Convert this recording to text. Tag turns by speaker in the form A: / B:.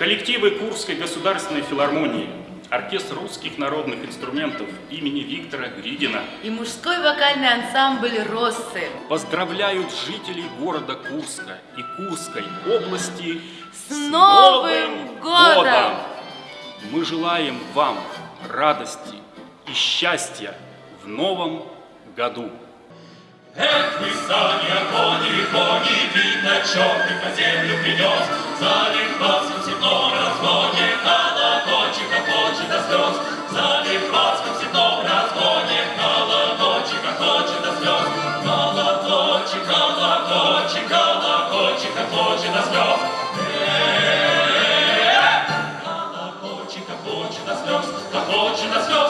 A: Коллективы Курской государственной филармонии, оркестр русских народных инструментов имени Виктора Гридина
B: И мужской вокальный ансамбль «Россы».
A: поздравляют жителей города Курска и Курской области
B: С Новым годом!
A: Мы желаем вам радости и счастья в новом году.
C: Эх, вы сами огонь, кони, видно, по землю принес. Вас в степном разгоне, колокольчик хохочет до слез. Залив вас в степном разгоне, колокольчик хохочет до слез. Колокольчик, колокольчик, колокольчик хохочет до слез. Колокольчик хохочет до слез, хохочет до слез.